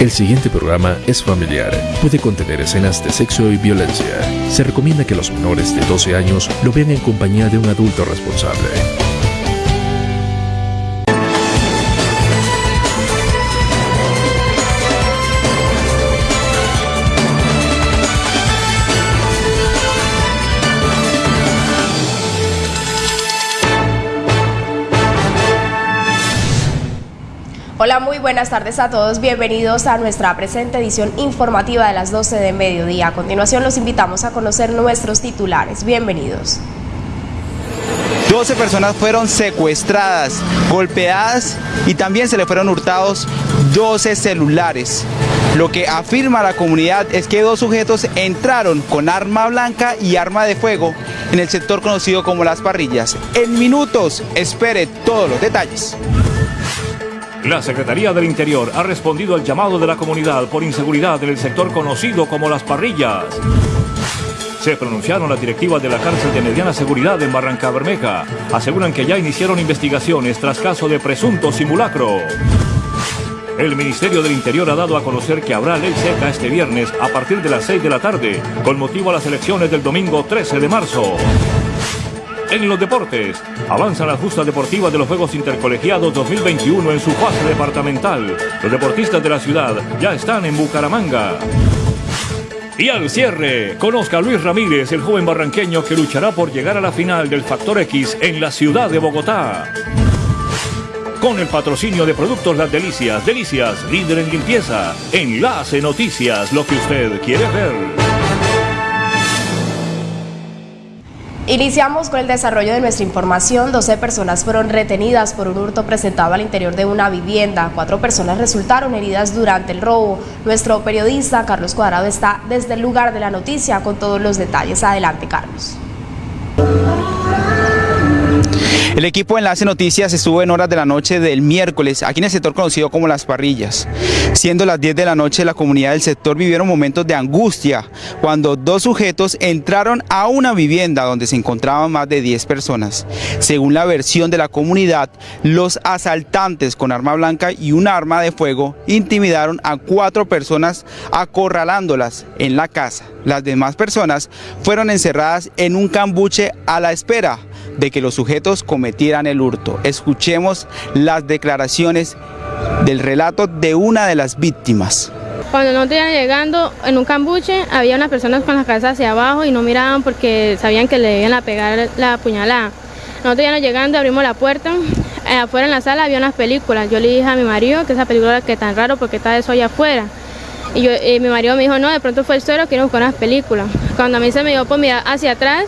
El siguiente programa es familiar. Puede contener escenas de sexo y violencia. Se recomienda que los menores de 12 años lo vean en compañía de un adulto responsable. Buenas tardes a todos. Bienvenidos a nuestra presente edición informativa de las 12 de mediodía. A continuación los invitamos a conocer nuestros titulares. Bienvenidos. 12 personas fueron secuestradas, golpeadas y también se le fueron hurtados 12 celulares. Lo que afirma la comunidad es que dos sujetos entraron con arma blanca y arma de fuego en el sector conocido como Las Parrillas. En minutos, espere todos los detalles. La Secretaría del Interior ha respondido al llamado de la comunidad por inseguridad en el sector conocido como Las Parrillas. Se pronunciaron las directivas de la cárcel de mediana seguridad en Barranca Bermeja. Aseguran que ya iniciaron investigaciones tras caso de presunto simulacro. El Ministerio del Interior ha dado a conocer que habrá ley seca este viernes a partir de las 6 de la tarde, con motivo a las elecciones del domingo 13 de marzo. En los deportes, avanzan las justas deportivas de los Juegos Intercolegiados 2021 en su fase departamental. Los deportistas de la ciudad ya están en Bucaramanga. Y al cierre, conozca a Luis Ramírez, el joven barranqueño que luchará por llegar a la final del Factor X en la ciudad de Bogotá. Con el patrocinio de Productos Las Delicias, Delicias, líder en limpieza. Enlace Noticias, lo que usted quiere ver. Iniciamos con el desarrollo de nuestra información. 12 personas fueron retenidas por un hurto presentado al interior de una vivienda. Cuatro personas resultaron heridas durante el robo. Nuestro periodista Carlos Cuadrado está desde el lugar de la noticia con todos los detalles. Adelante, Carlos. El equipo Enlace Noticias estuvo en horas de la noche del miércoles aquí en el sector conocido como Las Parrillas. Siendo las 10 de la noche, la comunidad del sector vivieron momentos de angustia cuando dos sujetos entraron a una vivienda donde se encontraban más de 10 personas. Según la versión de la comunidad, los asaltantes con arma blanca y un arma de fuego intimidaron a cuatro personas acorralándolas en la casa. Las demás personas fueron encerradas en un cambuche a la espera de que los sujetos cometieran el hurto. Escuchemos las declaraciones del relato de una de las víctimas. Cuando nosotros iban llegando en un cambuche, había unas personas con la cabeza hacia abajo y no miraban porque sabían que le iban a pegar la puñalada. Nosotros íbamos llegando, abrimos la puerta, eh, afuera en la sala había unas películas. Yo le dije a mi marido que esa película que tan raro porque está eso allá afuera. Y, yo, mi marido me dijo, no, de pronto fue el suelo, quiero buscar unas películas. Cuando a mí se me dio por mirar hacia atrás,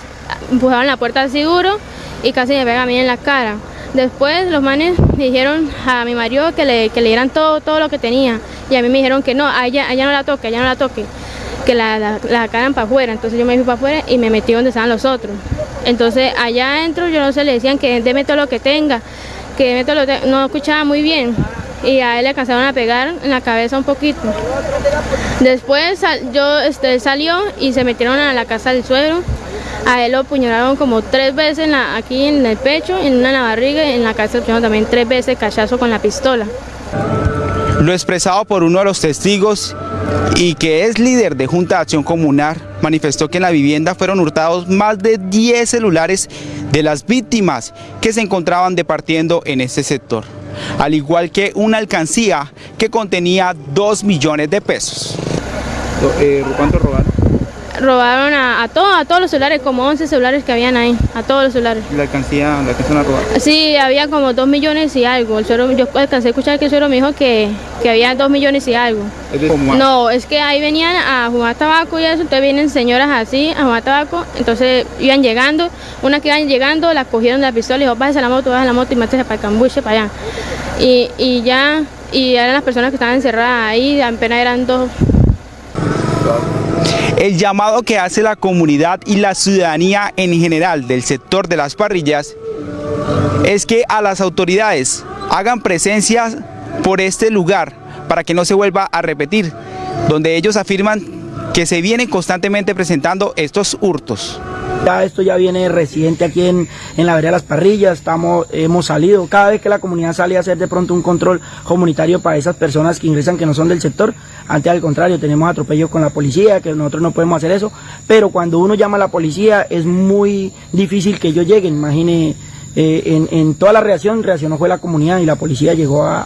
empujaron la puerta así duro y casi me pega a mí en la cara. Después los manes me dijeron a mi marido que le, que le dieran todo, todo lo que tenía y a mí me dijeron que no, a ella, no la toque, a ella no la toque, que la, la, la para afuera. Entonces yo me fui para afuera y me metí donde estaban los otros. Entonces allá adentro yo no sé, le decían que deme todo lo que tenga, que deme todo lo que no escuchaba muy bien y a él le alcanzaron a pegar en la cabeza un poquito. Después yo este, salió y se metieron a la casa del suegro a él lo apuñalaron como tres veces aquí en el pecho, en una en la barriga y en la cabeza también tres veces cachazo con la pistola. Lo expresado por uno de los testigos y que es líder de Junta de Acción Comunal, manifestó que en la vivienda fueron hurtados más de 10 celulares de las víctimas que se encontraban departiendo en este sector, al igual que una alcancía que contenía 2 millones de pesos. Eh, ¿Cuánto robaron? Robaron a, a, a todos los celulares, como 11 celulares que habían ahí, a todos los celulares. ¿Y la alcancía, la alcanzaron a robar? Sí, había como 2 millones y algo. El suero, yo alcancé a escuchar que el suero me dijo que, que había 2 millones y algo. no, es que ahí venían a jugar tabaco y eso, entonces vienen señoras así a jugar tabaco, entonces iban llegando, una que iban llegando, la cogieron de la pistola y dijo, bájese a la moto, bájese a la moto y métese para el cambuche, para allá. Y, y ya, y eran las personas que estaban encerradas ahí, apenas eran dos. El llamado que hace la comunidad y la ciudadanía en general del sector de las parrillas es que a las autoridades hagan presencia por este lugar para que no se vuelva a repetir, donde ellos afirman que se vienen constantemente presentando estos hurtos. Ya esto ya viene residente aquí en, en la vereda de las parrillas, estamos, hemos salido, cada vez que la comunidad sale a hacer de pronto un control comunitario para esas personas que ingresan que no son del sector, antes al contrario, tenemos atropellos con la policía, que nosotros no podemos hacer eso, pero cuando uno llama a la policía es muy difícil que ellos lleguen, imagine eh, en, en, toda la reacción reaccionó fue la comunidad y la policía llegó a,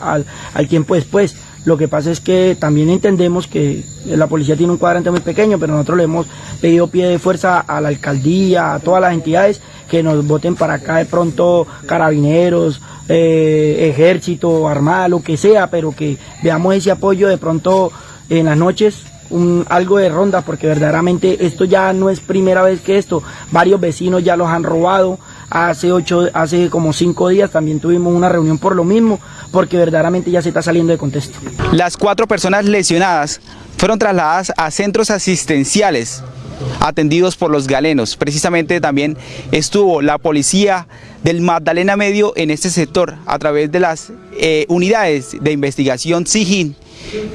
al tiempo después. Lo que pasa es que también entendemos que la policía tiene un cuadrante muy pequeño, pero nosotros le hemos pedido pie de fuerza a la alcaldía, a todas las entidades que nos voten para acá de pronto carabineros, eh, ejército, armada, lo que sea, pero que veamos ese apoyo de pronto en las noches un, algo de ronda, porque verdaderamente esto ya no es primera vez que esto, varios vecinos ya los han robado, hace ocho, hace como cinco días también tuvimos una reunión por lo mismo, porque verdaderamente ya se está saliendo de contexto. Las cuatro personas lesionadas fueron trasladadas a centros asistenciales atendidos por los galenos. Precisamente también estuvo la policía del Magdalena Medio en este sector a través de las eh, unidades de investigación SIGIN,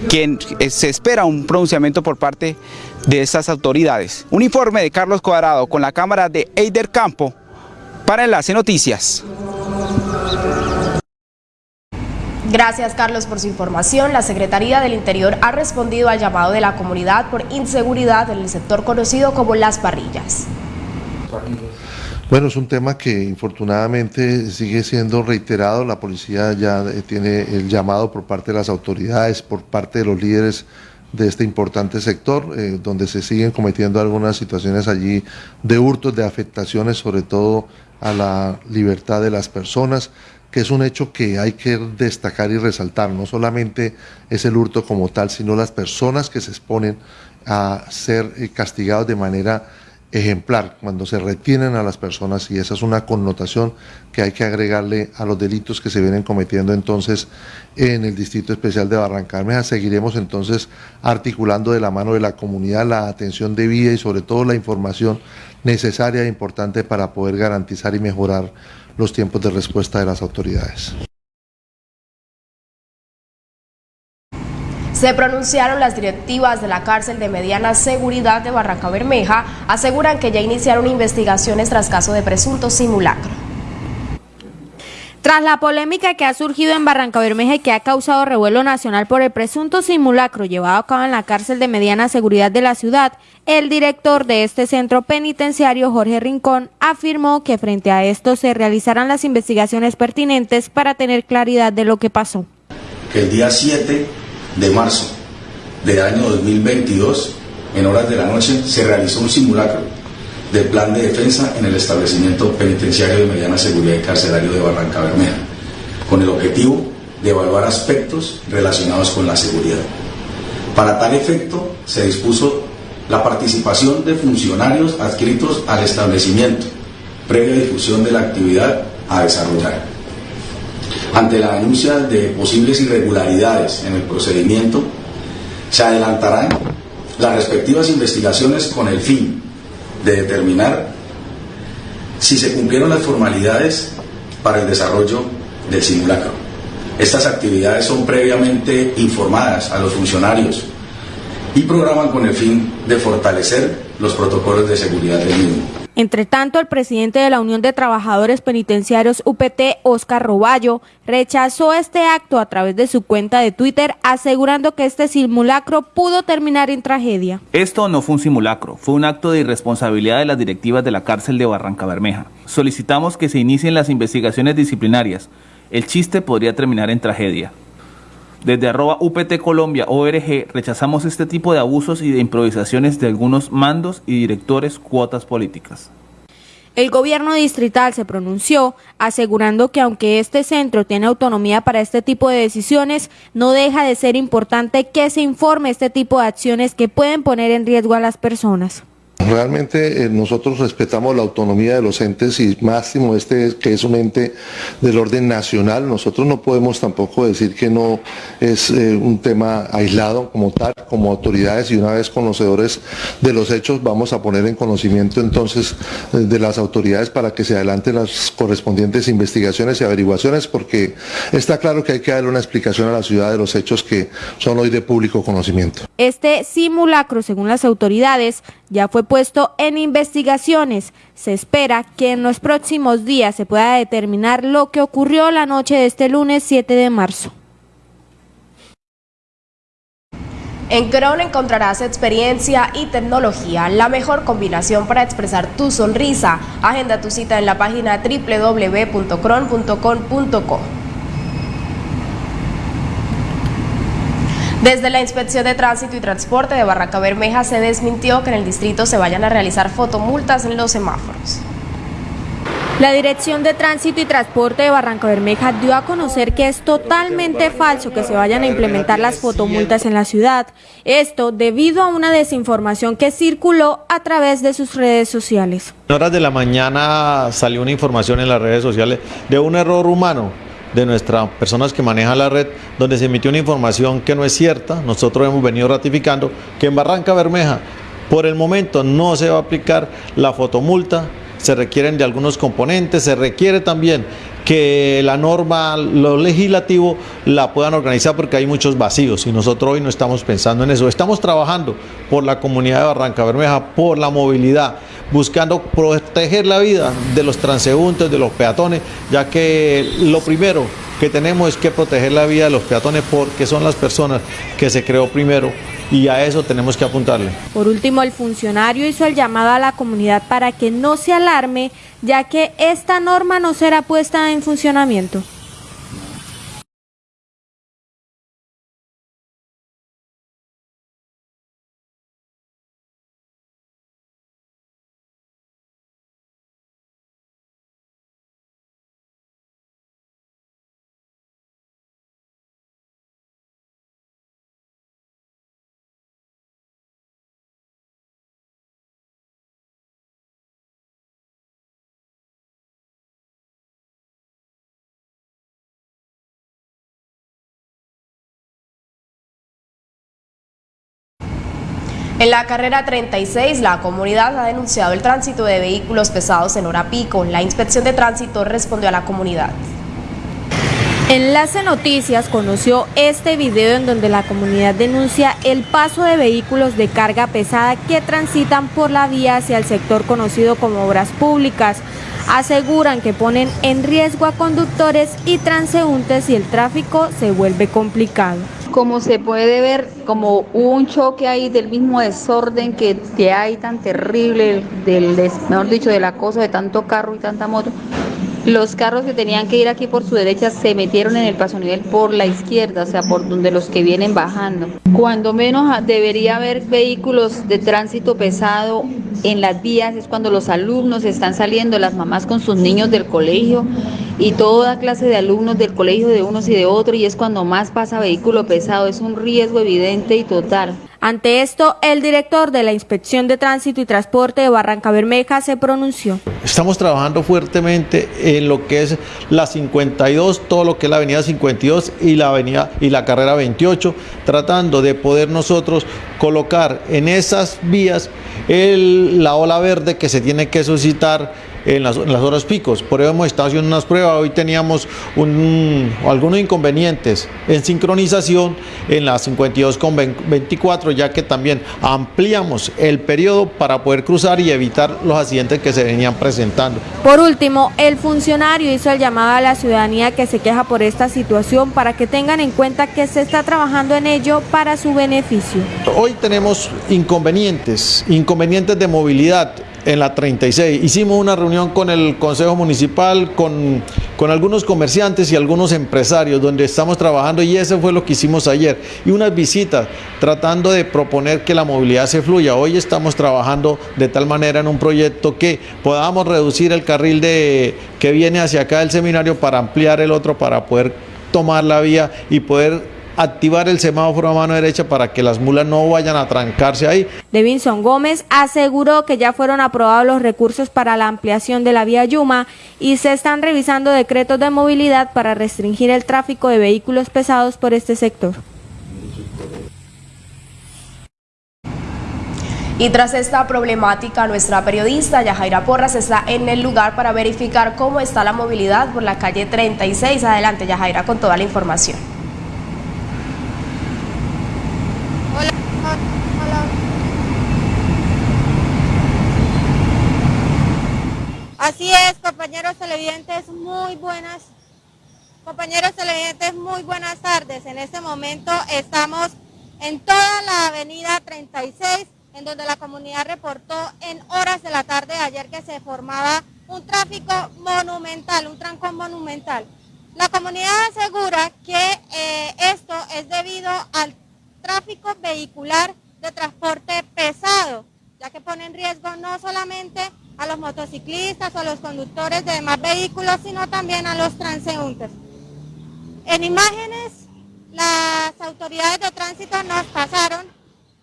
quien eh, se espera un pronunciamiento por parte de estas autoridades. Un informe de Carlos Cuadrado con la cámara de Eider Campo para Enlace Noticias. Gracias Carlos por su información. La Secretaría del Interior ha respondido al llamado de la comunidad por inseguridad en el sector conocido como Las Parrillas. Bueno, es un tema que infortunadamente sigue siendo reiterado. La policía ya eh, tiene el llamado por parte de las autoridades, por parte de los líderes de este importante sector, eh, donde se siguen cometiendo algunas situaciones allí de hurtos, de afectaciones, sobre todo a la libertad de las personas que es un hecho que hay que destacar y resaltar. No solamente es el hurto como tal, sino las personas que se exponen a ser eh, castigados de manera ejemplar, cuando se retienen a las personas y esa es una connotación que hay que agregarle a los delitos que se vienen cometiendo entonces en el Distrito Especial de Barranca Seguiremos entonces articulando de la mano de la comunidad la atención debida y sobre todo la información necesaria e importante para poder garantizar y mejorar los tiempos de respuesta de las autoridades. Se pronunciaron las directivas de la cárcel de mediana seguridad de Barranca Bermeja, aseguran que ya iniciaron investigaciones tras caso de presunto simulacro. Tras la polémica que ha surgido en Barranca Bermeja y que ha causado revuelo nacional por el presunto simulacro llevado a cabo en la cárcel de mediana seguridad de la ciudad, el director de este centro penitenciario, Jorge Rincón, afirmó que frente a esto se realizarán las investigaciones pertinentes para tener claridad de lo que pasó. Que el día 7 de marzo del año 2022, en horas de la noche, se realizó un simulacro del plan de defensa en el establecimiento penitenciario de mediana seguridad y carcelario de Barranca Bermeja, con el objetivo de evaluar aspectos relacionados con la seguridad. Para tal efecto, se dispuso la participación de funcionarios adscritos al establecimiento, previa difusión de la actividad a desarrollar. Ante la denuncia de posibles irregularidades en el procedimiento, se adelantarán las respectivas investigaciones con el fin de determinar si se cumplieron las formalidades para el desarrollo del simulacro. Estas actividades son previamente informadas a los funcionarios y programan con el fin de fortalecer los protocolos de seguridad del mismo. Entre tanto, el presidente de la Unión de Trabajadores Penitenciarios UPT, Oscar Roballo, rechazó este acto a través de su cuenta de Twitter, asegurando que este simulacro pudo terminar en tragedia. Esto no fue un simulacro, fue un acto de irresponsabilidad de las directivas de la cárcel de Barranca Bermeja. Solicitamos que se inicien las investigaciones disciplinarias. El chiste podría terminar en tragedia. Desde arroba UPT Colombia ORG rechazamos este tipo de abusos y de improvisaciones de algunos mandos y directores cuotas políticas. El gobierno distrital se pronunció asegurando que aunque este centro tiene autonomía para este tipo de decisiones, no deja de ser importante que se informe este tipo de acciones que pueden poner en riesgo a las personas. Realmente eh, nosotros respetamos la autonomía de los entes y máximo este que es un ente del orden nacional. Nosotros no podemos tampoco decir que no es eh, un tema aislado como tal, como autoridades y una vez conocedores de los hechos vamos a poner en conocimiento entonces eh, de las autoridades para que se adelanten las correspondientes investigaciones y averiguaciones porque está claro que hay que darle una explicación a la ciudad de los hechos que son hoy de público conocimiento. Este simulacro, según las autoridades, ya fue puesto en investigaciones. Se espera que en los próximos días se pueda determinar lo que ocurrió la noche de este lunes 7 de marzo. En Cron encontrarás experiencia y tecnología, la mejor combinación para expresar tu sonrisa. Agenda tu cita en la página www.cron.com.co. Desde la Inspección de Tránsito y Transporte de Barranca Bermeja se desmintió que en el distrito se vayan a realizar fotomultas en los semáforos. La Dirección de Tránsito y Transporte de Barranca Bermeja dio a conocer que es totalmente falso que se vayan a implementar las fotomultas en la ciudad. Esto debido a una desinformación que circuló a través de sus redes sociales. En horas de la mañana salió una información en las redes sociales de un error humano de nuestras personas que manejan la red, donde se emitió una información que no es cierta. Nosotros hemos venido ratificando que en Barranca Bermeja por el momento no se va a aplicar la fotomulta se requieren de algunos componentes, se requiere también que la norma, lo legislativo la puedan organizar porque hay muchos vacíos y nosotros hoy no estamos pensando en eso. Estamos trabajando por la comunidad de Barranca Bermeja, por la movilidad, buscando proteger la vida de los transeúntes, de los peatones, ya que lo primero que tenemos es que proteger la vida de los peatones porque son las personas que se creó primero y a eso tenemos que apuntarle. Por último, el funcionario hizo el llamado a la comunidad para que no se alarme, ya que esta norma no será puesta en funcionamiento. En la carrera 36, la comunidad ha denunciado el tránsito de vehículos pesados en hora pico. La inspección de tránsito respondió a la comunidad. Enlace Noticias conoció este video en donde la comunidad denuncia el paso de vehículos de carga pesada que transitan por la vía hacia el sector conocido como obras públicas. Aseguran que ponen en riesgo a conductores y transeúntes y el tráfico se vuelve complicado como se puede ver, como un choque ahí del mismo desorden que, que hay tan terrible, del, mejor dicho, del acoso de tanto carro y tanta moto, los carros que tenían que ir aquí por su derecha se metieron en el paso nivel por la izquierda, o sea, por donde los que vienen bajando. Cuando menos debería haber vehículos de tránsito pesado en las vías es cuando los alumnos están saliendo, las mamás con sus niños del colegio y toda clase de alumnos del colegio de unos y de otros y es cuando más pasa vehículo pesado, es un riesgo evidente y total. Ante esto, el director de la Inspección de Tránsito y Transporte de Barranca Bermeja se pronunció. Estamos trabajando fuertemente en lo que es la 52, todo lo que es la avenida 52 y la avenida y la carrera 28, tratando de poder nosotros colocar en esas vías el, la ola verde que se tiene que suscitar en las, horas picos. Por eso hemos estado haciendo unas pruebas. Hoy teníamos algunos inconvenientes en sincronización en la 52 con 24, ya que también ampliamos el periodo para poder cruzar y evitar los accidentes que se venían presentando. Por último, el funcionario hizo el llamado a la ciudadanía que se queja por esta situación para que tengan en cuenta que se está trabajando en ello para su beneficio. Hoy tenemos inconvenientes, inconvenientes de movilidad en la 36. Hicimos una reunión con el Consejo Municipal, con, con, algunos comerciantes y algunos empresarios donde estamos trabajando y eso fue lo que hicimos ayer. Y unas visitas tratando de proponer que la movilidad se fluya. Hoy estamos trabajando de tal manera en un proyecto que podamos reducir el carril de, que viene hacia acá del seminario para ampliar el otro, para poder tomar la vía y poder activar el semáforo a mano derecha para que las mulas no vayan a trancarse ahí. Devinson Gómez aseguró que ya fueron aprobados los recursos para la ampliación de la vía Yuma y se están revisando decretos de movilidad para restringir el tráfico de vehículos pesados por este sector. Y tras esta problemática, nuestra periodista Yajaira Porras está en el lugar para verificar cómo está la movilidad por la calle 36. Adelante, Yajaira, con toda la información. Pues compañeros televidentes, muy buenas. Compañeros televidentes, muy buenas tardes. En este momento estamos en toda la avenida 36, en donde la comunidad reportó en horas de la tarde de ayer que se formaba un tráfico monumental, un trancón monumental. La comunidad asegura que eh, esto es debido al tráfico vehicular de transporte pesado, ya que pone en riesgo no solamente a los motociclistas o a los conductores de demás vehículos, sino también a los transeúntes. En imágenes, las autoridades de tránsito nos pasaron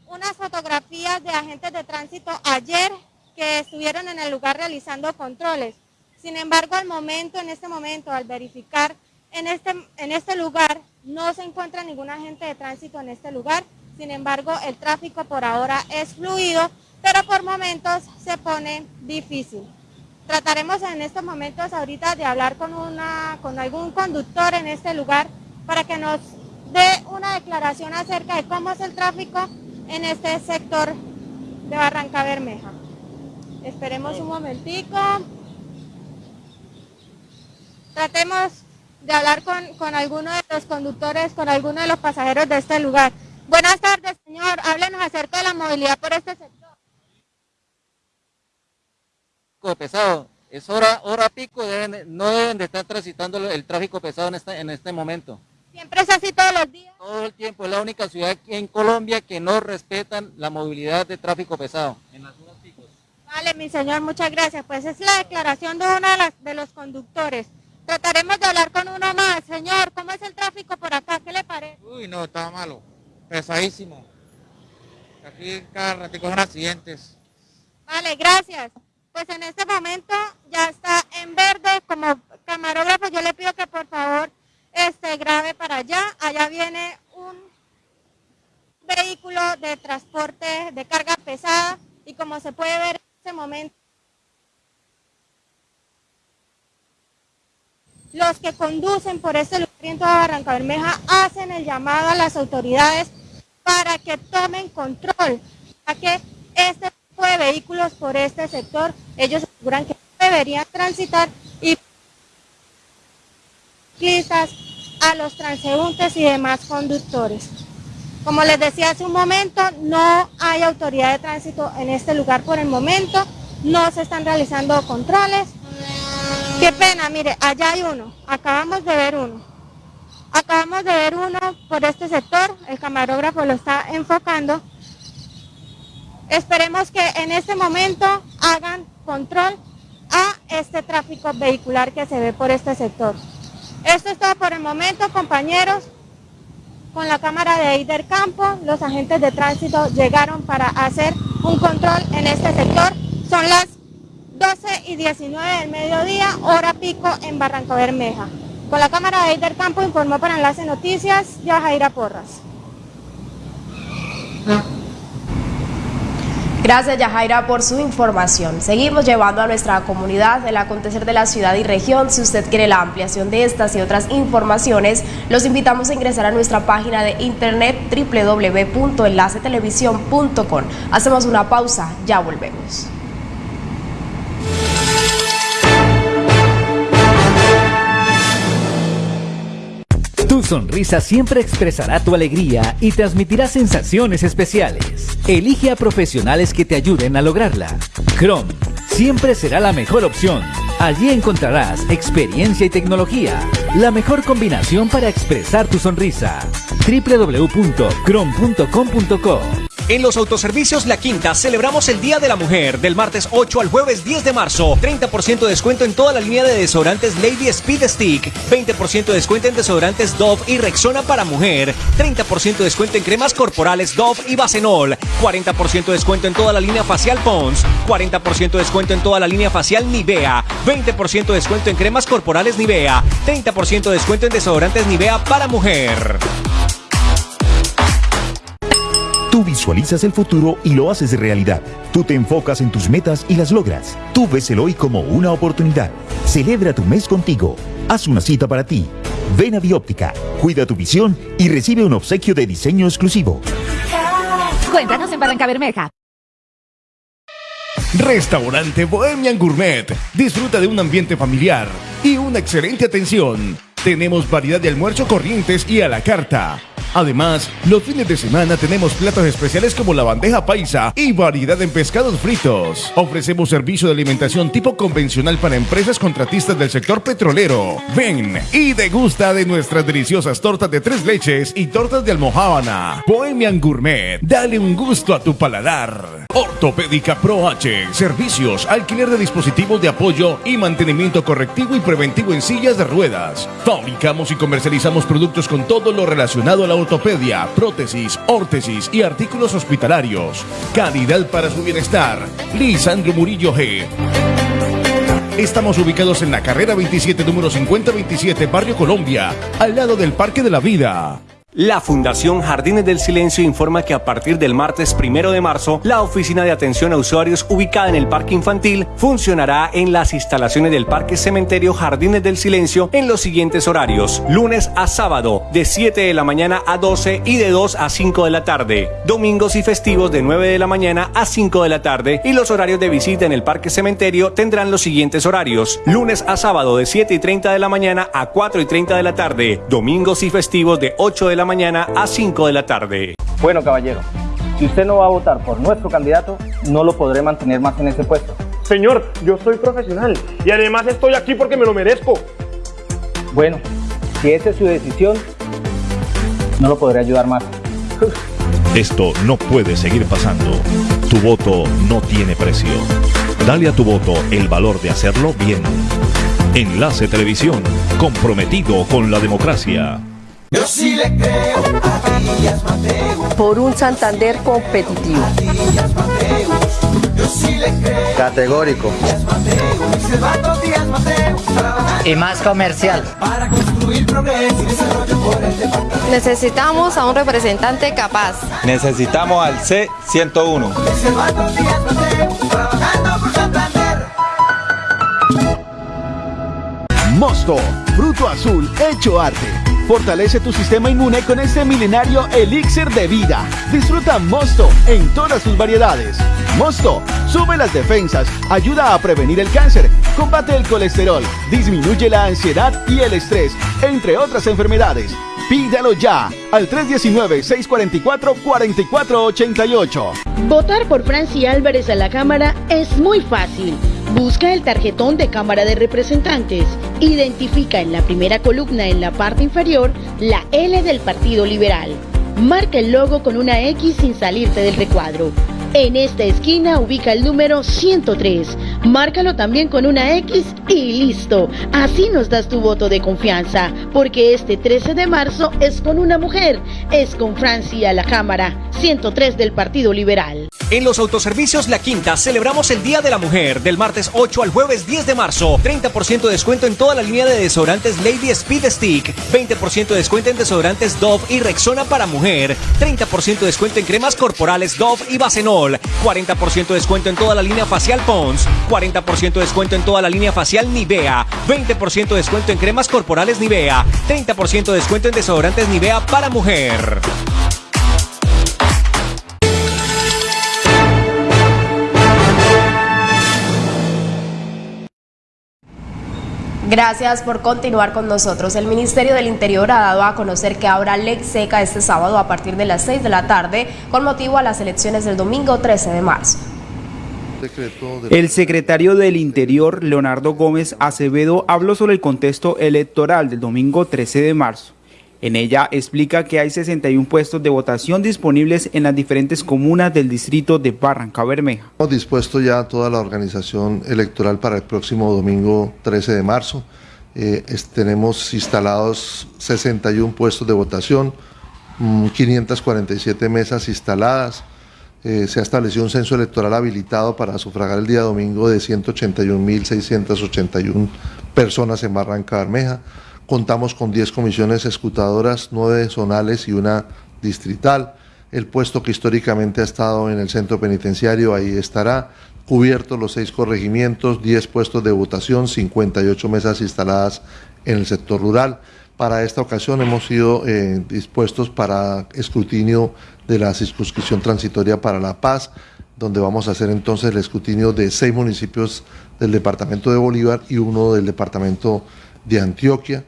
unas fotografías de agentes de tránsito ayer que estuvieron en el lugar realizando controles. Sin embargo, al momento, en este momento, al verificar en este, en este lugar, no se encuentra ningún agente de tránsito en este lugar. Sin embargo, el tráfico por ahora es fluido, pero por momentos se pone difícil. Trataremos en estos momentos ahorita de hablar con, una, con algún conductor en este lugar para que nos dé una declaración acerca de cómo es el tráfico en este sector de Barranca Bermeja. Esperemos un momentico. Tratemos de hablar con, con alguno de los conductores, con alguno de los pasajeros de este lugar. Buenas tardes, señor. Háblenos acerca de la movilidad por este sector. Pesado. Es hora, hora pico, no deben de estar transitando el tráfico pesado en este, en este momento. ¿Siempre es así todos los días? Todo el tiempo, es la única ciudad en Colombia que no respetan la movilidad de tráfico pesado. En las horas picos. Vale, mi señor, muchas gracias. Pues es la declaración de uno de, de los conductores. Trataremos de hablar con uno más. Señor, ¿cómo es el tráfico por acá? ¿Qué le parece? Uy, no, está malo. Pesadísimo. Aquí cada ratito son accidentes. Vale, gracias. Pues en este momento ya está en verde. Como camarógrafo yo le pido que por favor este, grave para allá. Allá viene un vehículo de transporte de carga pesada y como se puede ver en este momento los que conducen por este lugar toda Barranca Bermeja hacen el llamado a las autoridades para que tomen control, a que este de vehículos por este sector, ellos aseguran que deberían transitar y a los transeúntes y demás conductores. Como les decía hace un momento, no hay autoridad de tránsito en este lugar por el momento, no se están realizando controles. Qué pena, mire, allá hay uno, acabamos de ver uno. Acabamos de ver uno por este sector, el camarógrafo lo está enfocando. Esperemos que en este momento hagan control a este tráfico vehicular que se ve por este sector. Esto es todo por el momento, compañeros. Con la cámara de Eider Campo, los agentes de tránsito llegaron para hacer un control en este sector. Son las 12 y 19 del mediodía, hora pico en Barranco Bermeja. Con la cámara de Eider Campo informó para Enlace Noticias, Yajaira Porras. Gracias Yajaira por su información. Seguimos llevando a nuestra comunidad el acontecer de la ciudad y región. Si usted quiere la ampliación de estas y otras informaciones, los invitamos a ingresar a nuestra página de internet www.enlacetelevisión.com. Hacemos una pausa, ya volvemos. Sonrisa siempre expresará tu alegría y transmitirá sensaciones especiales. Elige a profesionales que te ayuden a lograrla. Chrome siempre será la mejor opción. Allí encontrarás experiencia y tecnología, la mejor combinación para expresar tu sonrisa. www.chrome.com.co en los autoservicios La Quinta celebramos el Día de la Mujer del martes 8 al jueves 10 de marzo. 30% de descuento en toda la línea de desodorantes Lady Speed Stick. 20% de descuento en desodorantes Dove y Rexona para mujer. 30% de descuento en cremas corporales Dove y Bacenol. 40% de descuento en toda la línea facial Pons. 40% de descuento en toda la línea facial Nivea. 20% de descuento en cremas corporales Nivea. 30% de descuento en desodorantes Nivea para mujer. Tú visualizas el futuro y lo haces realidad. Tú te enfocas en tus metas y las logras. Tú ves el hoy como una oportunidad. Celebra tu mes contigo. Haz una cita para ti. Ven a Bióptica, cuida tu visión y recibe un obsequio de diseño exclusivo. Cuéntanos en Barranca Bermeja. Restaurante Bohemian Gourmet. Disfruta de un ambiente familiar y una excelente atención. Tenemos variedad de almuerzo corrientes y a la carta. Además, los fines de semana tenemos platos especiales como la bandeja paisa y variedad en pescados fritos. Ofrecemos servicio de alimentación tipo convencional para empresas contratistas del sector petrolero. Ven y degusta de nuestras deliciosas tortas de tres leches y tortas de almohábana. Bohemian Gourmet, dale un gusto a tu paladar. Ortopédica Pro H, servicios, alquiler de dispositivos de apoyo y mantenimiento correctivo y preventivo en sillas de ruedas. Fabricamos y comercializamos productos con todo lo relacionado a la ortopedia, prótesis, órtesis y artículos hospitalarios. Calidad para su bienestar. Lisandro Murillo G. Estamos ubicados en la carrera 27, número 5027, Barrio Colombia, al lado del Parque de la Vida. La Fundación Jardines del Silencio informa que a partir del martes primero de marzo, la oficina de atención a usuarios ubicada en el Parque Infantil funcionará en las instalaciones del Parque Cementerio Jardines del Silencio en los siguientes horarios: lunes a sábado, de 7 de la mañana a 12 y de 2 a 5 de la tarde, domingos y festivos de 9 de la mañana a 5 de la tarde, y los horarios de visita en el Parque Cementerio tendrán los siguientes horarios: lunes a sábado, de 7 y 30 de la mañana a 4 y 30 de la tarde, domingos y festivos de 8 de la mañana a 5 de la tarde. Bueno, caballero, si usted no va a votar por nuestro candidato, no lo podré mantener más en ese puesto. Señor, yo soy profesional y además estoy aquí porque me lo merezco. Bueno, si esa es su decisión, no lo podré ayudar más. Esto no puede seguir pasando. Tu voto no tiene precio. Dale a tu voto el valor de hacerlo bien. Enlace Televisión, comprometido con la democracia. Yo sí le creo a Díaz Mateus. Por un Santander competitivo. A Díaz Mateus. Yo sí le creo. Categórico. Díaz Mateus. Silvano Díaz Mateus. Y más comercial. Para construir progreso y desarrollo por el departamento. Necesitamos a un representante capaz. Necesitamos al C101. Silvano Díaz Mateus. Trabajando por Santander. Mosto, fruto azul hecho arte. Fortalece tu sistema inmune con este milenario elixir de vida. Disfruta Mosto en todas sus variedades. Mosto sube las defensas, ayuda a prevenir el cáncer, combate el colesterol, disminuye la ansiedad y el estrés, entre otras enfermedades. Pídalo ya al 319-644-4488. Votar por Franci Álvarez a la Cámara es muy fácil. Busca el tarjetón de Cámara de Representantes. Identifica en la primera columna en la parte inferior la L del Partido Liberal. Marca el logo con una X sin salirte del recuadro. En esta esquina ubica el número 103. Márcalo también con una X y listo. Así nos das tu voto de confianza, porque este 13 de marzo es con una mujer, es con Francia la Cámara, 103 del Partido Liberal. En los autoservicios La Quinta celebramos el Día de la Mujer del martes 8 al jueves 10 de marzo. 30% de descuento en toda la línea de desodorantes Lady Speed Stick. 20% de descuento en desodorantes Dove y Rexona para mujer. 30% de descuento en cremas corporales Dove y Bacenol. 40% de descuento en toda la línea facial Pons. 40% de descuento en toda la línea facial Nivea. 20% de descuento en cremas corporales Nivea. 30% de descuento en desodorantes Nivea para mujer. Gracias por continuar con nosotros. El Ministerio del Interior ha dado a conocer que habrá ley seca este sábado a partir de las 6 de la tarde con motivo a las elecciones del domingo 13 de marzo. El secretario del Interior, Leonardo Gómez Acevedo, habló sobre el contexto electoral del domingo 13 de marzo. En ella explica que hay 61 puestos de votación disponibles en las diferentes comunas del distrito de Barranca Bermeja. Hemos dispuesto ya toda la organización electoral para el próximo domingo 13 de marzo. Eh, tenemos instalados 61 puestos de votación, mm, 547 mesas instaladas. Eh, se ha establecido un censo electoral habilitado para sufragar el día domingo de 181.681 personas en Barranca Bermeja. Contamos con 10 comisiones escrutadoras, 9 zonales y una distrital. El puesto que históricamente ha estado en el centro penitenciario, ahí estará. Cubiertos los 6 corregimientos, 10 puestos de votación, 58 mesas instaladas en el sector rural. Para esta ocasión hemos sido eh, dispuestos para escrutinio de la circunscripción transitoria para la paz. donde vamos a hacer entonces el escrutinio de seis municipios del departamento de Bolívar y uno del departamento de Antioquia.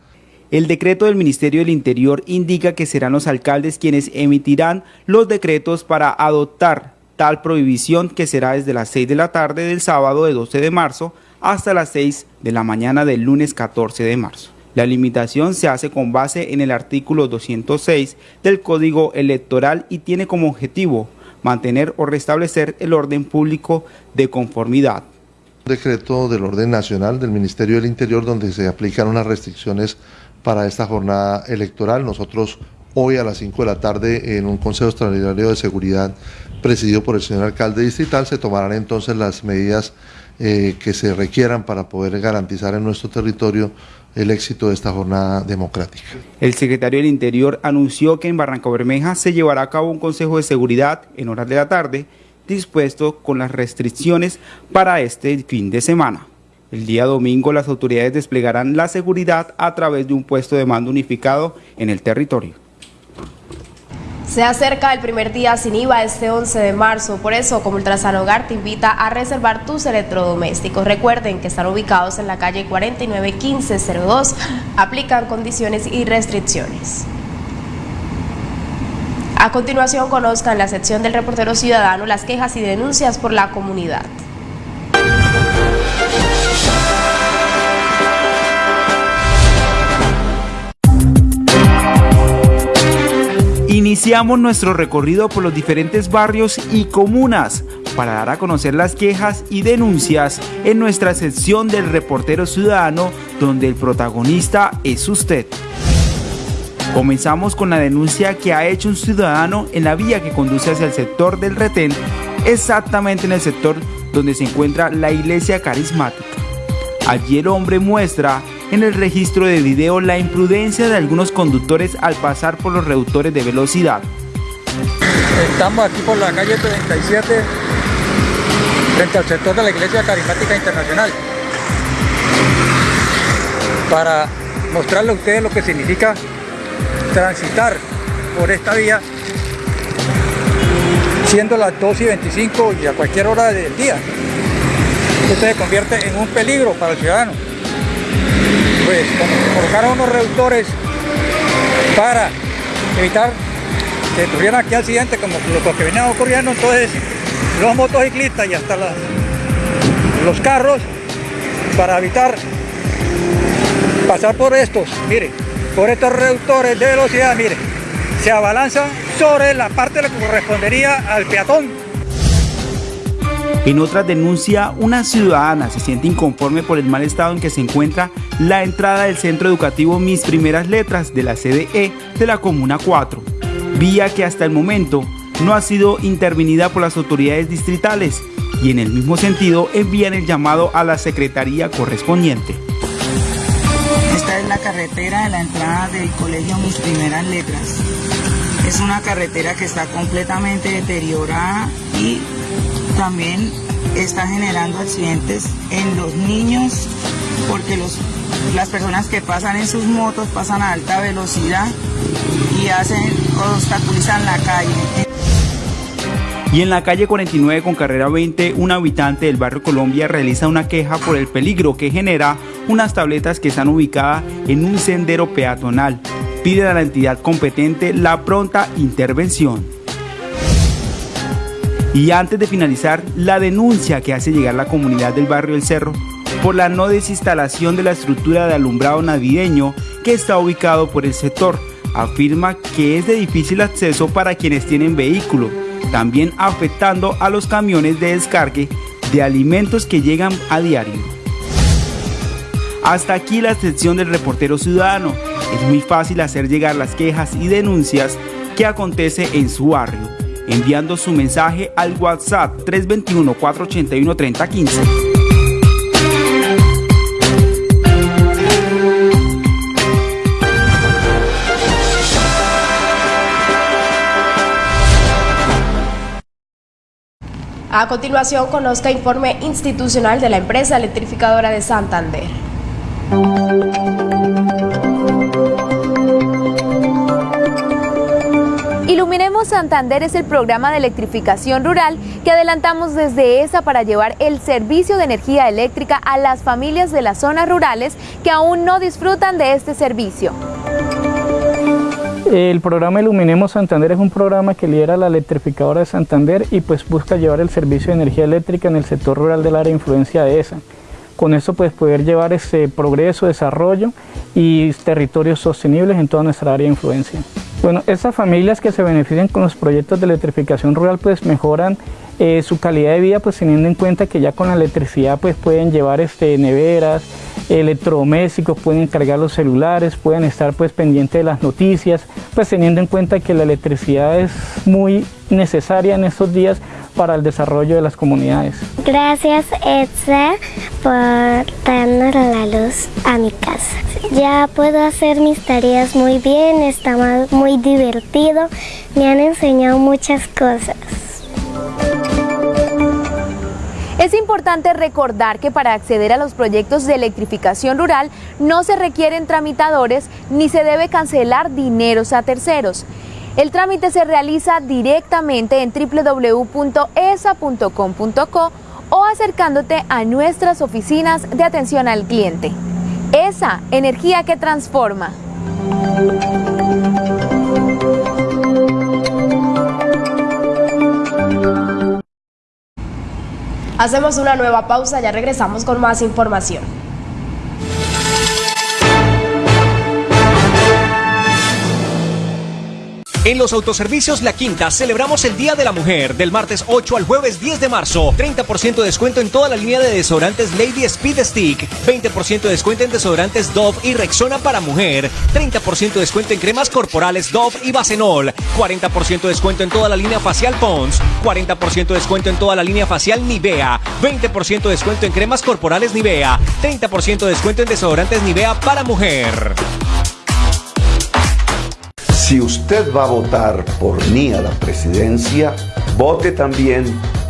El decreto del Ministerio del Interior indica que serán los alcaldes quienes emitirán los decretos para adoptar tal prohibición que será desde las 6 de la tarde del sábado de 12 de marzo hasta las 6 de la mañana del lunes 14 de marzo. La limitación se hace con base en el artículo 206 del Código Electoral y tiene como objetivo mantener o restablecer el orden público de conformidad. Decreto del orden nacional del Ministerio del Interior donde se aplican unas restricciones para esta jornada electoral. Nosotros hoy a las 5 de la tarde en un Consejo Extraordinario de Seguridad presidido por el señor alcalde distrital se tomarán entonces las medidas eh, que se requieran para poder garantizar en nuestro territorio el éxito de esta jornada democrática. El secretario del Interior anunció que en Barranca Bermeja se llevará a cabo un consejo de seguridad en horas de la tarde dispuesto con las restricciones para este fin de semana. El día domingo las autoridades desplegarán la seguridad a través de un puesto de mando unificado en el territorio. Se acerca el primer día sin IVA este 11 de marzo, por eso como Ultrasan Hogar te invita a reservar tus electrodomésticos. Recuerden que están ubicados en la calle 491502, aplican condiciones y restricciones. A continuación conozcan la sección del reportero ciudadano las quejas y denuncias por la comunidad. Iniciamos nuestro recorrido por los diferentes barrios y comunas para dar a conocer las quejas y denuncias en nuestra sección del reportero ciudadano donde el protagonista es usted. Comenzamos con la denuncia que ha hecho un ciudadano en la vía que conduce hacia el sector del retén, exactamente en el sector donde se encuentra la iglesia carismática. Allí el hombre muestra en el registro de video la imprudencia de algunos conductores al pasar por los reductores de velocidad. Estamos aquí por la calle 37, frente al sector de la Iglesia Carismática Internacional, para mostrarle a ustedes lo que significa transitar por esta vía, siendo las 2 y 25 y a cualquier hora del día. Esto se convierte en un peligro para el ciudadano pues colocaron unos reductores para evitar que tuvieran aquí accidentes como los que venían ocurriendo entonces los motociclistas y hasta los carros para evitar pasar por estos, mire, por estos reductores de velocidad, mire, se abalanzan sobre la parte que correspondería al peatón en otra denuncia, una ciudadana se siente inconforme por el mal estado en que se encuentra la entrada del centro educativo Mis Primeras Letras de la CDE de la Comuna 4, vía que hasta el momento no ha sido intervenida por las autoridades distritales y en el mismo sentido envían el llamado a la secretaría correspondiente. Esta es la carretera de la entrada del colegio Mis Primeras Letras. Es una carretera que está completamente deteriorada y también está generando accidentes en los niños porque los, las personas que pasan en sus motos pasan a alta velocidad y hacen obstaculizan la calle. Y en la calle 49 con carrera 20, un habitante del barrio Colombia realiza una queja por el peligro que genera unas tabletas que están ubicadas en un sendero peatonal. Pide a la entidad competente la pronta intervención. Y antes de finalizar, la denuncia que hace llegar la comunidad del barrio El Cerro por la no desinstalación de la estructura de alumbrado navideño que está ubicado por el sector. Afirma que es de difícil acceso para quienes tienen vehículo, también afectando a los camiones de descargue de alimentos que llegan a diario. Hasta aquí la sección del reportero ciudadano. Es muy fácil hacer llegar las quejas y denuncias que acontece en su barrio enviando su mensaje al WhatsApp 321-481-3015. A continuación, conozca informe institucional de la empresa electrificadora de Santander. Iluminemos Santander es el programa de electrificación rural que adelantamos desde ESA para llevar el servicio de energía eléctrica a las familias de las zonas rurales que aún no disfrutan de este servicio. El programa Iluminemos Santander es un programa que lidera la electrificadora de Santander y pues busca llevar el servicio de energía eléctrica en el sector rural del área de influencia de ESA. Con eso pues poder llevar ese progreso, desarrollo y territorios sostenibles en toda nuestra área de influencia. Bueno, esas familias que se benefician con los proyectos de electrificación rural pues mejoran eh, su calidad de vida pues teniendo en cuenta que ya con la electricidad pues pueden llevar este, neveras, electrodomésticos, pueden cargar los celulares, pueden estar pues pendientes de las noticias, pues teniendo en cuenta que la electricidad es muy necesaria en estos días para el desarrollo de las comunidades. Gracias Edsa por darnos la luz a mi casa. Ya puedo hacer mis tareas muy bien, está muy divertido, me han enseñado muchas cosas. Es importante recordar que para acceder a los proyectos de electrificación rural no se requieren tramitadores ni se debe cancelar dineros a terceros. El trámite se realiza directamente en www.esa.com.co o acercándote a nuestras oficinas de atención al cliente. Esa energía que transforma. Hacemos una nueva pausa, ya regresamos con más información. En los autoservicios La Quinta celebramos el Día de la Mujer del martes 8 al jueves 10 de marzo. 30% de descuento en toda la línea de desodorantes Lady Speed Stick. 20% de descuento en desodorantes Dove y Rexona para mujer. 30% de descuento en cremas corporales Dove y Bacenol. 40% de descuento en toda la línea facial Pons. 40% de descuento en toda la línea facial Nivea. 20% de descuento en cremas corporales Nivea. 30% de descuento en desodorantes Nivea para mujer. Si usted va a votar por mí a la presidencia, vote también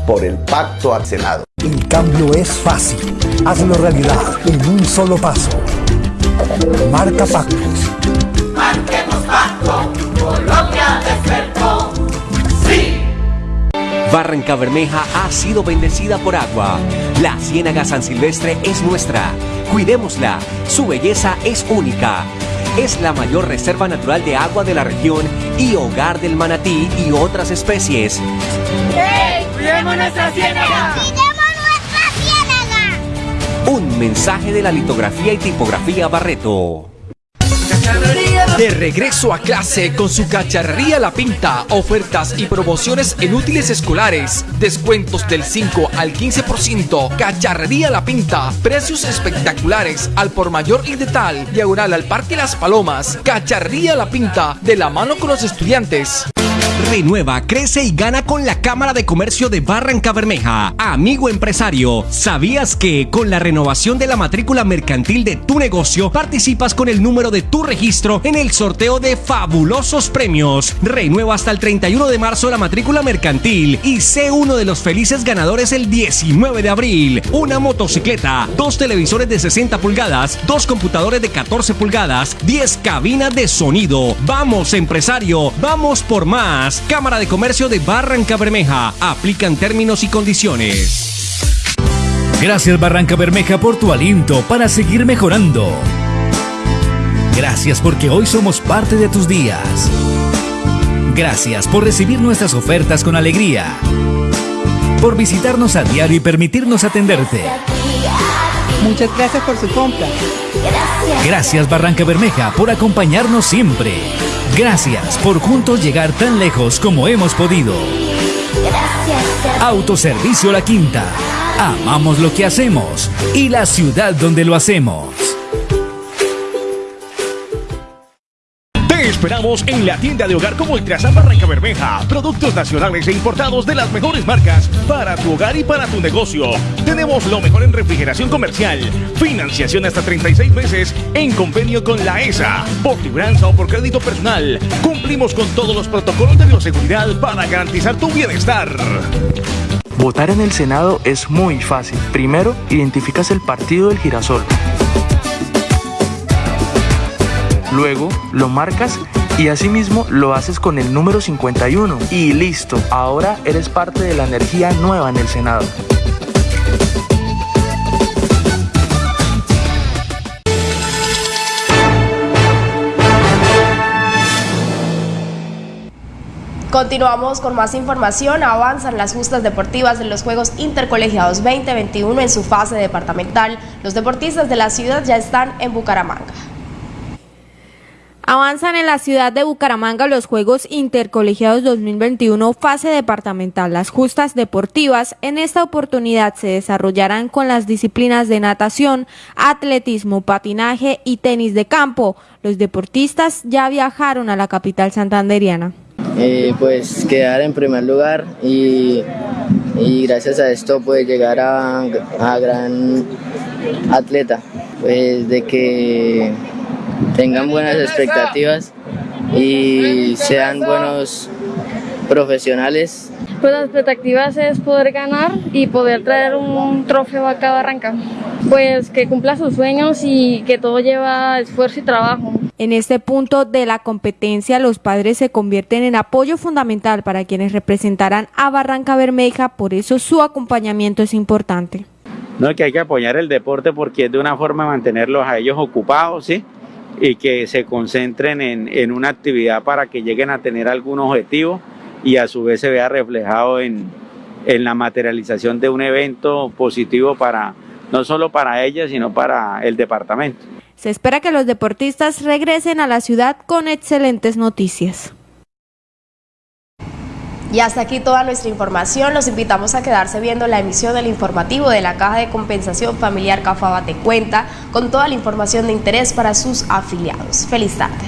por el pacto al Senado. El cambio es fácil. Hazlo realidad en un solo paso. Marca pactos. Marquemos pacto. Colombia despertó. Sí. Barranca Bermeja ha sido bendecida por agua. La Ciénaga San Silvestre es nuestra. Cuidémosla. Su belleza es única es la mayor reserva natural de agua de la región y hogar del manatí y otras especies. ¡Hey! ¡Cuidemos nuestra ciénaga! ¡Cuidemos nuestra ciénaga! Un mensaje de la litografía y tipografía Barreto. De regreso a clase con su cacharrería La Pinta, ofertas y promociones en útiles escolares, descuentos del 5 al 15%, cacharrería La Pinta, precios espectaculares al por mayor y de tal, diagonal al Parque Las Palomas, cacharrería La Pinta, de la mano con los estudiantes. Renueva, crece y gana con la Cámara de Comercio de Barranca Bermeja. Amigo empresario, ¿sabías que con la renovación de la matrícula mercantil de tu negocio participas con el número de tu registro en el sorteo de fabulosos premios? Renueva hasta el 31 de marzo la matrícula mercantil y sé uno de los felices ganadores el 19 de abril. Una motocicleta, dos televisores de 60 pulgadas, dos computadores de 14 pulgadas, 10 cabinas de sonido. Vamos empresario, vamos por más. Cámara de Comercio de Barranca Bermeja. Aplican términos y condiciones. Gracias Barranca Bermeja por tu aliento para seguir mejorando. Gracias porque hoy somos parte de tus días. Gracias por recibir nuestras ofertas con alegría. Por visitarnos a diario y permitirnos atenderte. Muchas gracias por su compra. Gracias Barranca Bermeja por acompañarnos siempre. Gracias por juntos llegar tan lejos como hemos podido. Autoservicio La Quinta. Amamos lo que hacemos y la ciudad donde lo hacemos. Esperamos en la tienda de hogar como Ultrasan Barranca Bermeja. Productos nacionales e importados de las mejores marcas para tu hogar y para tu negocio. Tenemos lo mejor en refrigeración comercial. Financiación hasta 36 meses en convenio con la ESA. Por libranza o por crédito personal. Cumplimos con todos los protocolos de bioseguridad para garantizar tu bienestar. Votar en el Senado es muy fácil. Primero, identificas el partido del girasol. Luego lo marcas Y asimismo lo haces con el número 51 y listo, ahora eres parte de la energía nueva en el Senado. Continuamos con más información. Avanzan las justas deportivas de los Juegos Intercolegiados 2021 en su fase departamental. Los deportistas de la ciudad ya están en Bucaramanga. Avanzan en la ciudad de Bucaramanga los Juegos Intercolegiados 2021 fase departamental. Las justas deportivas en esta oportunidad se desarrollarán con las disciplinas de natación, atletismo, patinaje y tenis de campo. Los deportistas ya viajaron a la capital santanderiana. Eh, pues quedar en primer lugar y, gracias a esto pues llegar a, a gran atleta, pues de que tengan buenas expectativas y sean buenos profesionales. Pues las expectativas es poder ganar y poder traer un trofeo acá a Barranca. Pues que cumpla sus sueños y que todo lleva esfuerzo y trabajo. En este punto de la competencia, los padres se convierten en apoyo fundamental para quienes representarán a Barranca Bermeja, por eso su acompañamiento es importante. No, que hay que apoyar el deporte porque es de una forma de mantenerlos a ellos ocupados, ¿sí? Y que se concentren en, en una actividad para que lleguen a tener algún objetivo y a su vez se vea reflejado en, en la materialización de un evento positivo para no solo para ellas, sino para el departamento. Se espera que los deportistas regresen a la ciudad con excelentes noticias. Y hasta aquí toda nuestra información. Los invitamos a quedarse viendo la emisión del informativo de la Caja de Compensación Familiar Cafaba Te Cuenta con toda la información de interés para sus afiliados. Feliz tarde.